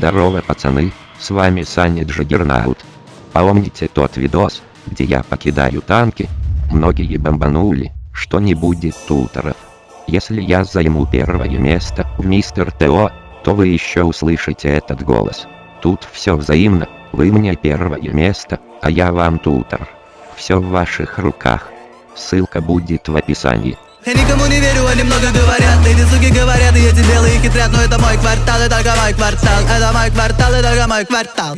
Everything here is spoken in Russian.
Здорово, пацаны, с вами Саня Джаггернаут. Помните тот видос, где я покидаю танки? Многие бомбанули, что не будет тутеров. Если я займу первое место в Мистер ТО, то вы еще услышите этот голос. Тут все взаимно, вы мне первое место, а я вам тутер. Все в ваших руках. Ссылка будет в описании. Я никому не верю, они много говорят хитрят Но это мой квартал, это только мой квартал. Это мой квартал, это только мой квартал